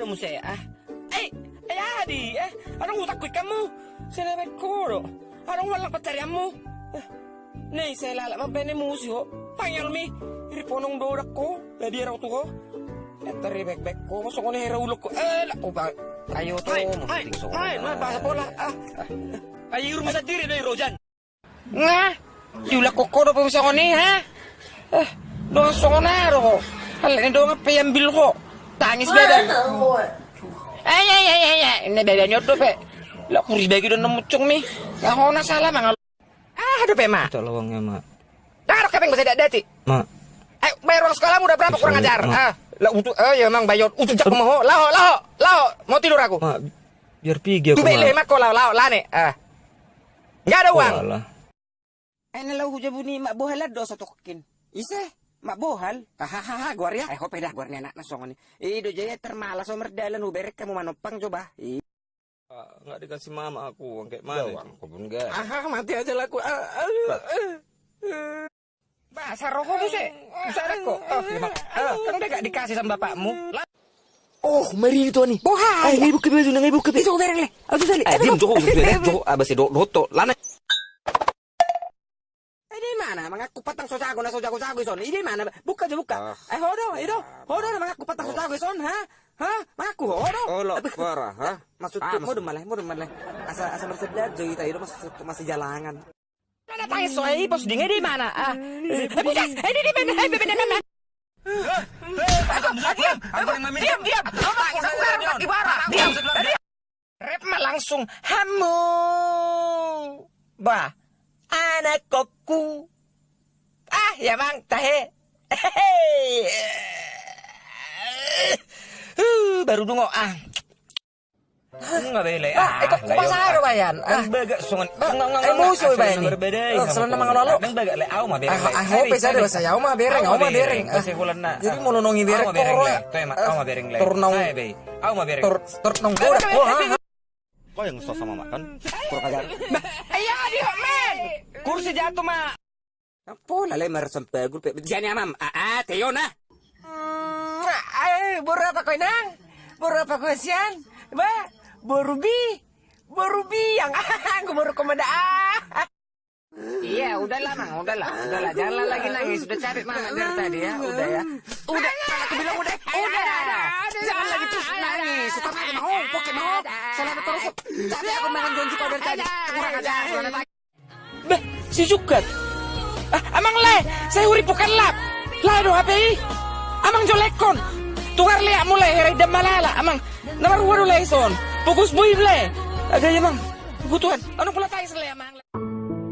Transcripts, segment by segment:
Ano mo siya? Ah? Ay! Ay, adi! Eh, anong utak ko kamu? Sila ko, Anong walang patsarian mo? Eh, Nay, sa lala mo, pene musyo. Panyal mi. Iriponong dorak ko. Ladi raw to ko. Eto ribek-bek ko. Masuk ko na hiraulok ko. Eh, lako ba? Ayo to. Ay, Ay, ay, ay, ay, basa pola. Ah. Ay, rumah sa diri na Rojan. Nga? Yula ko ko do pa sa ko ni, ha? Eh, doon sa ko na ro. Hala, doon nga payambil ko. Tangis beda. Ay, ay, ay, ay, ay. Ini beda nyo to, pe. Lah, kuri bagi doon na mucung mi. Nga ko na salah, mga Ah, aduh, pe, ma. Ito lawangnya, Mak. Taruh kepeng bisa dati. Mak. Eh, bayar uang sekolahmu udah berapa kurang ajar? Mak. Ah, lah untuk eh ya emang bayar untuk jak mau. Laho, laho, laho. Mau tidur aku. Mak, biar pergi aku, Tuh beli Mak. mak kau laho, laho, lane. Ah. Enggak ada uang. Walah. Eh, nalau hujan bunyi mak bohal do satu kokin. Mak bohal. Hahaha, guar ya. Eh, kok pedah guar anak nasong ini. Eh, do jaya termalas so merdalan uberek kamu manopang coba. Ih, Pak, nggak dikasih mama aku, uang kayak mana? aku pun enggak. Ah, mati aja lah aku. Ah, aduh. eh, eh. Bahasa rokok tuh sih. Bisa ada kok. Oh, gimana? Ah, kan udah gak dikasih sama bapakmu. Oh, mari itu nih. Bohal. Ay, ngayon buka baju, ngayon buka baju. Itu bereng le. Aku tadi. Eh, diam, Joko, Joko, abas si Doto, lana. Eh, di mana? Sojago na sojago jago son. Ini mana? Buka aja buka. Eh, hodo, itu. Hodo na mengaku patang sojago son, ha? Ha? Mengaku hodo. Oh, lo, parah, ha? Maksud Ah, tuh, mau malah, mau malah. Asa asa bersedia jadi tadi itu masih masih jalangan. Mana tanya soal bos dingin di mana? Ah, eh, bukan. Eh, di di mana? Eh, di mana? Diam, diam. Diam. Rep mah langsung hamu. Bah, anak kokku. Ah, ya bang, tahe. Uh, baru dungo ah. Nggak bele. Ah, ikut ke pasar bayan. Ah, Ang baga sungan. Ah, eh, musuh ba ini? Berbeda. Oh, selama mga lolo. Ang baga le aw mabere. Ah, ah, hope sa dewa saya, ako mabereng, ako mabereng. Kasi kulan na. Jadi mau nonongi bereng Aw mabereng ko, le. ah. Ma, aw mabereng le. Turnaw. Ay, be. Aw mabereng. Tur tur nong borak ko ha. Kau yang susah sama makan. Kurang ajar. Ayo di men. Kursi jatuh ma. Apa lale meresem pegul pe. Jani amam. Ah, ah, teyo na. Ay, baru apa kau nang? Baru apa kau sian? Ba, baru bi, baru bi yang aku baru komanda ah. Iya, udahlah mang, udahlah, udahlah, jangan lagi nangis. Sudah capek mama dari tadi ya, udah ya. Udah, aku bilang udah, udah. Jangan lagi terus nangis. Setelah aku mau, pokoknya mau. Salah terus. Capek aku makan janji kau dari tadi. Kurang aja, aja. Bah, si Jukat. Ah, amang le, saya urip bukan lap. Lah do HP Amang jolekon. Tungar liak mulai hari dem malala. Amang, nomor waru le son. Fokus boy le. Agak ya mang. Kebutuhan. Ano pula tayo sa le amang.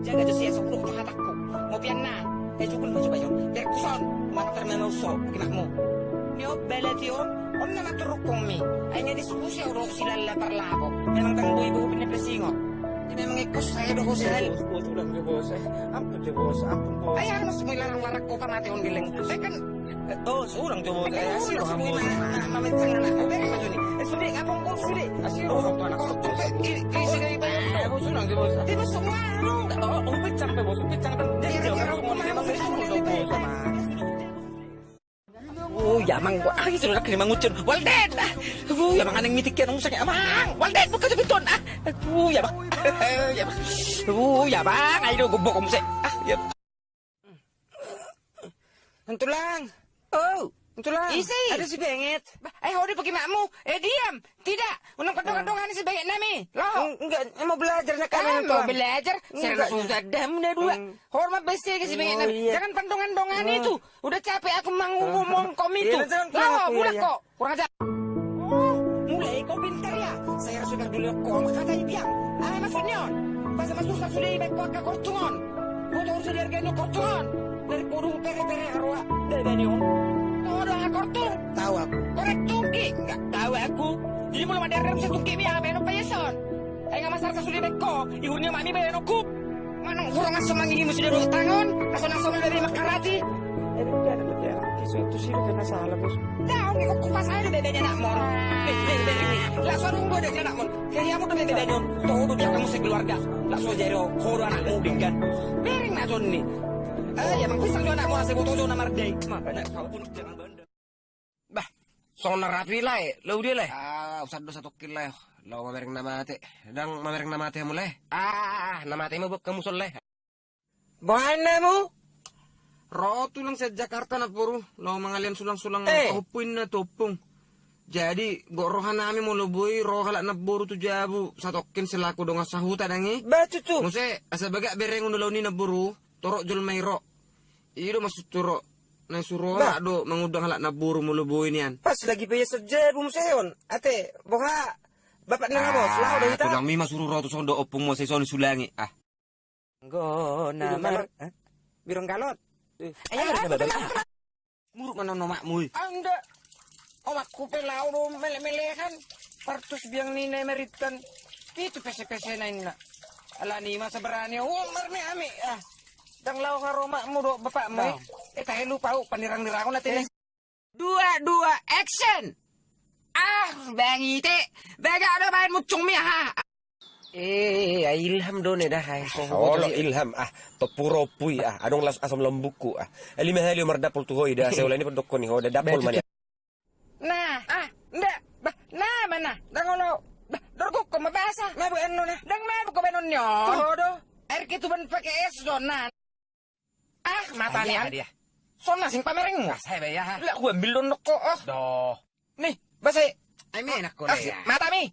Jaga tu siya sepuluh mataku. Mau na. Eh jukul mo coba yon. Biar kuson. Mana termemo so. Kinak mo. Nyo belet yon. Om na maturukong mi. Ay nga diskusi ako doon sila la parlako. Memang tang boy buko pinapresingot. Di memang ikos saya sila. Bos je bos. Eh, je bos, ampun bos. Ay ano semua larang-larang ko pamati on giling. Ay kan Eh, Bos, bos. Eh, Ay, asiro semua bos. na mamitsang na ako. Beri maju ni. Eh sudi ngapong ko sudi. Asiro orang tua anak. Isi kayo ba yun? Eh, bos ulang je bos. Di ba semua ano? Oh, oh, pecang pe bos, pecang pe. Dia Iya, jauh semua memang iya, semua bos sama. Oh, yamang ko. Ay, sudah kini mangucun. Walden! Ah, Oh, yamang anang mitik yan. Ang sakit. Amang! Walden! Buka sa biton! Ah! Oh, yamang. yamang. Oh, yamang. Ay, no, gubok ko mo sa... Ah, yamang. Ito lang. Oh, ito lang. Isi. Ada si Bengit. Ay, hodi pagi makmu. Eh, diam. Tidak. Unang kadang-kadang si Bengit nami. Lo. Enggak, mau belajar nak kami Kan itu. mau belajar, saya sudah dam udah dua. Hormat besi ke si Oh, pengen. iya. Jangan pandongan-dongan itu. Udah capek aku ngomong kom itu. Iya, Lah, aku, mulai iya, kok. Kurang aja. Kau pintar ya. Saya sudah dulu kok katanya diam. Ah, maksudnya. Pas masuk sudah ibek kok ke kortungon. Butuh harus dihargain kortungon. Dari kurung pere-pere arwah. Dari banyum. Oh, udah kortung. Tahu aku. Korek tungki. Enggak tahu aku. Jadi mulai mandar bisa tungki biar benok payeson. Ay nga masarap sulit ko. Ihun niyo mami ba ko? Manong kurang nga sumangi mo sila ro tangon. Kaso nang sa mga makarati. Eh, udah ada. Suatu sih kena salah bos. Daw ni ko kupas ay bebe na mo. Bebe bebe. La so runggo de na mo. Kaya mo to bebe na yon. Todo dia kamu sa keluarga. La so jero horo anak mo binggan. Bering na jon ni. Ay, emang pisang yo anak mo sa boto na marday. Makanya kau pun jangan banda. Bah, Sonar rapi lah, lo dia lah. Ah, usah do satu kilo lah. Lo mamereng nama ate, dang mamereng nama ate mulai. Ah, nama ate mo kamu soleh. Bahana mo? Roto lang sa Jakarta na puro. Lo mangalian sulang-sulang Eh. opuin na topong. Jadi, gorohan namin mo luboy, rohala na buru tu jabu. Sa tokin sila ko dong sa huta dangi. Baca tu. Muse, asa baga bereng undo ni na buru, toro jol mayro. Iyo masuk turo. Na suro Ba? na do mangudang halak na buru mo luboy niyan. Pas lagi paya saja bum sayon. Ate, boha. Bapak na nga mo, selaw dah kita. tulang mi masuro roto sondo opong mo sa ison sulangi. Ah. Go na Birong galot. Ayo, Ayo, Muruk mana no makmu. Anda. Oh, aku pelau do mele-melehan. Partus biang ni na meritan. Itu pese-pese na ina. Ala ni masa berani. Oh, marmi ami. Ah. Dang lau ka roma mo do bapak mo. Eh, tayo lupa oh, panirang-nirang natin. Dua, dua, action! Ah, bang ite. Baga ada main mucung mi ha. Eh, ilham do ne dah hai. Olo ilham ah topuro pui ah adong las asam lembuku ah lima hali mardapol tu hoi dah seula ini pendokko ni ho dah dapol mani ah, bah, nah mana, dangolo, bah, dorgo ko mabasa, mabu ano na, dang mabu ko benon nyo. Todo, air gitu ban pakai es donan. Ah, mata Iya, niyan. Sona sing pamereng mo. Saya ya. ha. Lah, don ko, oh. Doh. Nih, basa, Ay menak ko ah, ya. mata mi.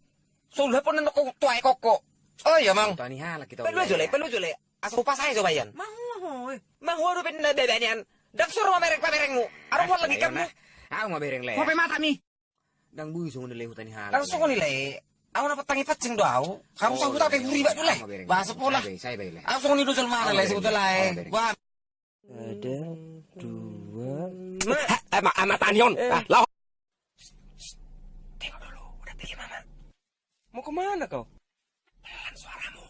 Sulha po nan ko tuay koko. Oh, iya, mang. Tani halak kita. Pelu jole, pelu jole. Aso pa saya coba yan. Mau. Mang horo ben na bebe niyan. Dang suruh pamereng pamereng mo. Arong wala lagi kamu. Aku mau bereng le. Mo pe mata mi. Dang bui sungun le hutani halak. Langsung ko nilai. Ako na patangi patsing do ako. Kamu sa huta kay buri ba dulu. Bahasa pola. Saya baik. Langsung ni dulu mana lah sebetulnya eh. Wah, ada dua Ma, eh ma amat anion ah lah tengok dulu, udah pergi mama. Mau ke mana kau? Pelan suaramu.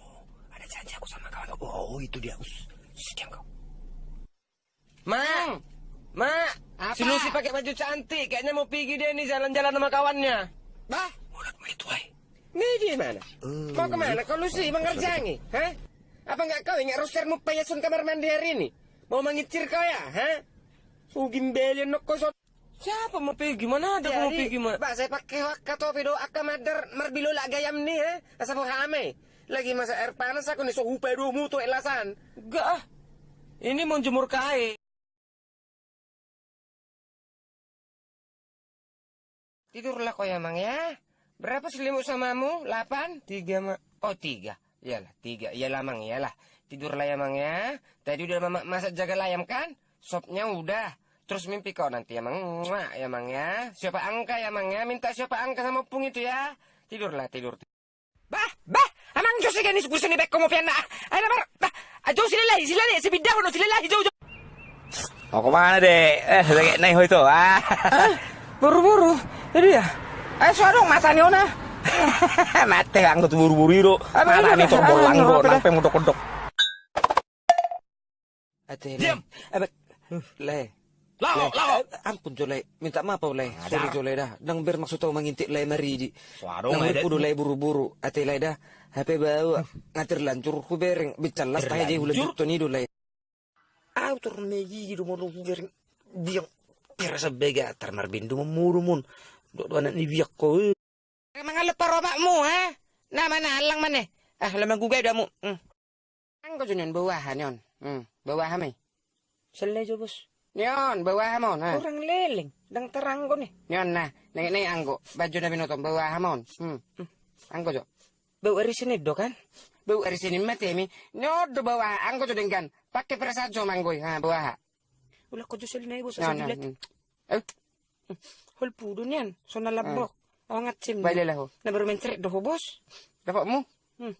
Ada janji aku sama kawan. Oh, itu dia. Diam kau. Mang, Ma, Apa? si Lucy pakai baju cantik. Kayaknya mau pergi dia nih jalan-jalan sama kawannya. Bah. Mulutmu itu, ay. Nih dia mana? Mau ke mana kau Lucy? Mengerjangi? Hah? Apa nggak kau ingat rostermu payasun kamar mandi hari ini? Mau mengicir kau ya? Hah? Sugim belian nok kau so- Siapa mau pergi? Gimana ada mau pergi? Gimana? Pak, saya pakai wakato video akamadar marbilo lah gayam nih, ha? Asa mau hame. Lagi masa air panas aku nih so hupe dulu tuh elasan. Enggak ah. Ini mau jemur kain. Tidurlah kau ya, Mang ya. Berapa selimut samamu? Lapan? Tiga, Mak. Oh, tiga. Iyalah, tiga. Iyalah, Mang. Iyalah. Tidurlah ya, Mang ya. Tadi udah mama masak jaga layam kan? Sopnya udah. Terus mimpi kau nanti ya, Mang. Mwah, ya, Mang ya. Siapa angka ya, Mang ya. Minta siapa angka sama pung itu ya. Tidurlah, tidur. Bah, bah. Amang Diyos ka ni gusto ni Beko mo piyan na. Ay naman, bah. Ajo sila lahi, sila lahi. Si Bidaw no, sila lahi. Jo, jo. mau ke mana deh eh lagi naik hoi tuh ah Buru-buru. Jadi ya. Eh, suara dong mata ni ona. mate anggo tuh buru-buru nih dah? torbol Ah, langgo nampe mudok-mudok Ate, Diam. Abek. Le. Lao, Le. lao. Eh, Ampun Jole, minta maaf Le. Sorry Jole dah. Dang bermaksud tahu mengintik Le mari di. Suara Nang dong, Le. kudu buru-buru. Ate Le dah. HP bawa ngatir lancur ku bereng bicalas tahe je ulah ni do Le. Autor meji do mo bereng biang pirasa bega tar marbindu muru mun. Do do anak ni biak ko. Mga lepar omakmu ha. Na mana halang mana? Ah lamang gugay dah mo. Hmm. Ang ko junion bawahan yon. Hmm, bawahan may. Sale jo bos. Nyon, bawa hamon ha. Kurang leleng, dang terang ko ni. Nyon na, nang nang anggo, baju na binotong bawa hamon. Hmm. hmm. Anggo jo. Bau ari sini do kan? Bau ari sini mate mi. Nyod do bawa anggo jo dengkan. Pakai prasajo manggoy ha bawa ha. Ulah ko jo sel na bos mm. Eh. Hol pudo niyan. So nalabrok. Awangat sim. Baile lah ho. Na baru mencret do ho bos. Dapat mu? Hmm.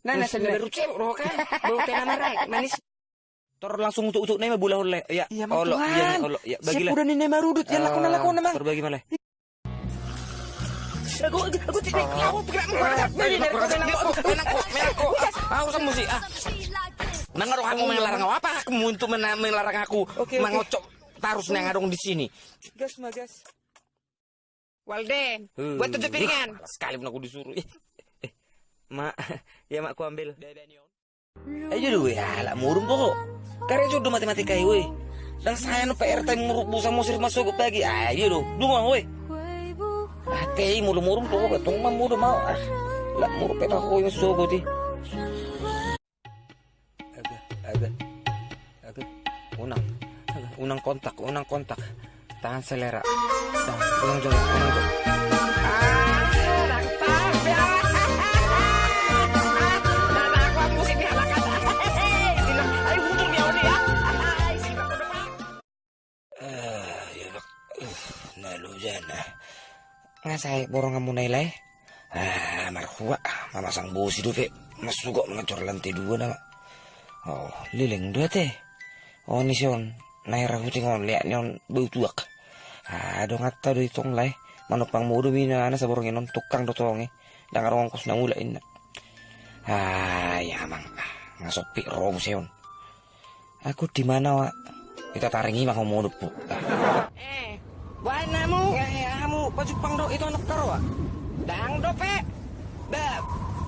Nah, nah, Nah, na baru cewek do kan. Bau kena marai manis. tor langsung untuk-untuk nih mah bulah oleh ya Iya, Mang olo Tuhan. iya nih, olo ya bagilah Siapa udah ni marudut ya lakon na lakon na mang. terbagi malah Aku aku tidak aku tidak menangkut, menangkut. Aku sama si ah. Mengaruh kamu melarang aku apa? Kamu untuk melarang aku oke. mengocok tarus nang ngadong di sini. Gas mah gas. Walde, buat tujuh piringan. sekali pun aku disuruh Eh, eh, mak ya mak ku ambil Ayo dulu ya, lah murung kok. Karena jodoh matematika we. Dan saya no PR time muruk busa musir masuk ke pagi. Ah, dia do. Dunga woi. Ah, mulu murung ba tong mam mulu mau. Ah, la muru pe pa ko unang kontak, unang kontak. Tahan selera. Dah, unang joget, unang ko depan. Ah, ya nak. Uh, nalo dyan ah. Nga say, borong nga muna ilay. Ah, marhuwa. Mamasang busi do, fe. Masugo mga lantai dua na. Oh, liling dua te. Oh, Naira huting on, liat niyon tuak. Ah, do ngata do itong lay. Manupang mudo mina na sa borong inon tukang do tong eh. Dangarong kos na ulain na. Ah, yamang. Ah, nga sopi robo siyon. Aku di mana, Wak? Kita taringi ngomong po. Ah. Eh, buat namu. Eh, kamu baju pang do itu anak karo, Wak? Dang dope. Ba,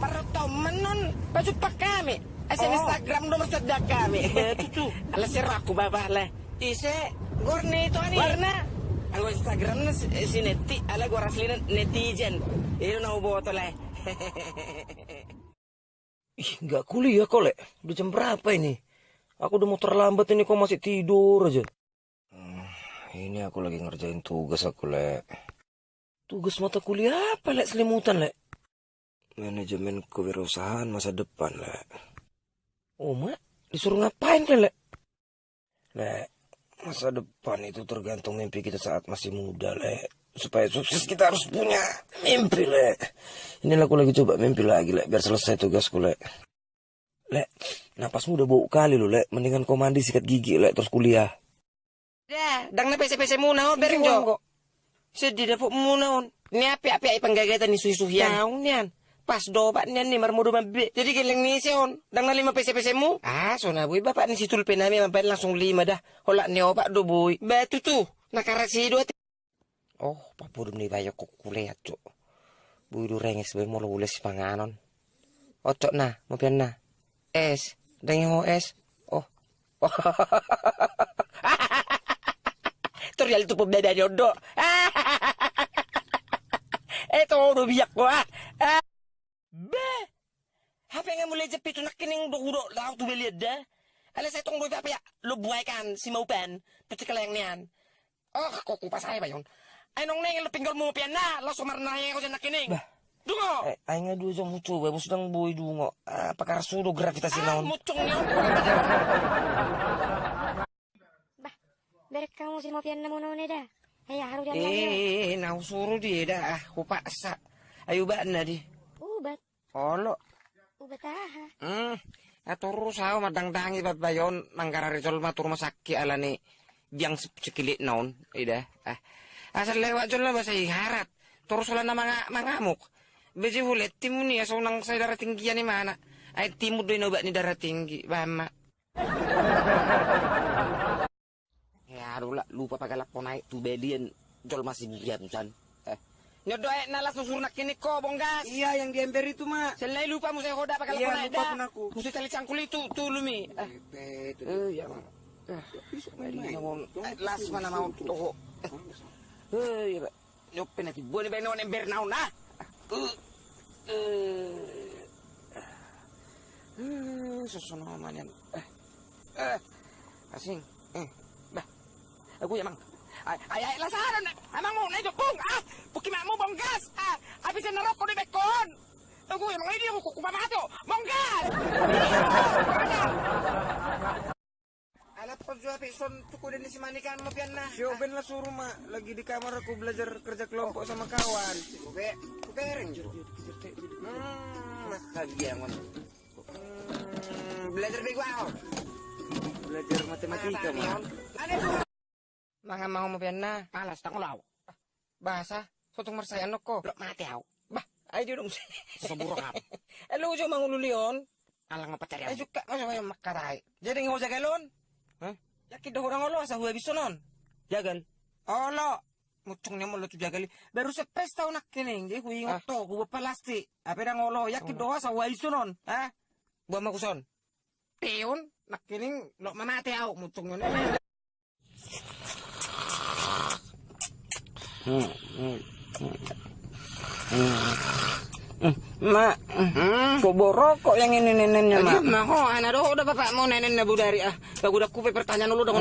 perto menon baju pak kami. Asin Oh. Instagram nomor cedak kami. Betul. Ala siraku babah lah. Ise, gorne itu ani. Warna. Anggo Instagram na si, neti, ala gua raslina netizen. Iyo na ubo to le. Ih, nggak kuliah kok, Le. Udah jam berapa ini? Aku udah mau terlambat ini kok masih tidur aja. Hmm, ini aku lagi ngerjain tugas aku, Le. Tugas mata kuliah apa, Le? Selimutan, Le. Manajemen kewirausahaan masa depan, Le. Oh, Mak? Disuruh ngapain, Le? Le, masa depan itu tergantung mimpi kita saat masih muda, Le. Supaya sukses kita harus punya mimpi, Le. Inilah aku lagi coba mimpi lagi, Le. Biar selesai tugasku, Le. Le, napasmu udah bau kali lo, Le. Mendingan kau mandi sikat gigi, Le. Terus kuliah. Dah, dang na pese-pese muna on bereng jo. Sedih dah, Pok. Munaon. Ni api-api ay panggagatan ni suy-suhian. Naon yan. Pas dobat niyan ni marmudo mabe. Jadi giling ni siyon. Dang na lima pese-pese mu. Ah, so na, boy. Bapak ni si tulpe namin. Mampay langsung lima dah. Hola ni opak do, boy. Batu tu. Nakarasido at Oh, papudum ni bayo ko kuliah, cok. Buidu renges be mo lules panganon. Ocok na, mo pian na. Es, dengi ho es. Oh. Torial tu pembeda jodoh. eh to udah ah. Ah. Be. Hape nga mulai jepit nak kining do udo law tu beliad dah. Ala sa itong doy ya. Lo buhay kan si Maupan. Pati ka lang niyan. Oh, kok kupa saya ba yun? Ay nung neng lo pinggol mo pian na. Lo sumar na ako dyan nakining. Bah. Dungo. Eh, ay nga do sa mucho, sedang boy dungo. Ah, pakar sudo gravitasi Ah, naon. mucung niyo. Bah, berek kamu sih mau pian namun namun dah. Ayah harus jalan. Eh, na usuro di dah. Ah, kupa sa. Ayo ba na di. Ubat, Olo. Hmm. Aturo sao madangdangi ba bayon manggara rizol matur masaki ala ni biang sekilit naon. Ida. Ah. Asal lewat jol lah bahasa harat. Terus wala na mga mangamuk. Beji hulet timu ni asal nang sa darah tinggi ni mana. Ay timu doy nobat ni darah tinggi. Bama. ya aduh lah lupa pakai lapon naik tu bedian jol masih san. Eh. Nyodo eh nalas susur nak kini ko bonggas. Iya yang di ember itu mak. Selai lupa mo saya hoda pakai Iya, lapon naik lupa pun aku. Mesti tali cangkul itu tu lumi. Eh, Eh ya mak. Eh, las mana mau toko. Eh ya. nyope nanti buat ni benon ember naon nah. Eh, susun namanya. Eh, eh, asing. Eh, bah, aku ya mang. Ay, ay, ay, lasaran. Amang mo, na pong. Ah, pukimak mo bonggas. Ah, abis na narok ko ni Bekon. Yung mga hindi ako kukupamato. Bonggas! Alat pag jual pison tuku din si Manikan mo pian na. Si Oben lah suruh mak. Lagi di kamar aku belajar kerja kelompok sama kawan. Oke, oke ring. Hmm, lagi yang mana? Hmm, belajar bego. Belajar matematika mak. Ano ito? Mga mau mo pian na. Malas, takulaw. Bahasa, sotong marsayan ko. Lo, mati ako. Bah, ay di dong. Suburok ako. Elo jo mangulion. Alang mapacari Ay ako. juga masa kayo makaray. Jadi ngaw jagalon. Hah? Yakin dah orang olo asa huwa bisonon. Jagal. Olo. Mucung niya mo lo tu jagali. Baru sa pesta nak kining. Jadi huwi Ah. ngot to. Huwa palasti. Ape dang olo. Yakin doha sa huwa bisonon. Ha? Buwa makuson. Piyon, Nak kining. lo mamati ako. Mutong Mak, kok borokok yang ini neneknya, Mak? Mah, oh, anak udah bapak mau nenek budari ah. Bagus udah kupe pertanyaan dulu dong.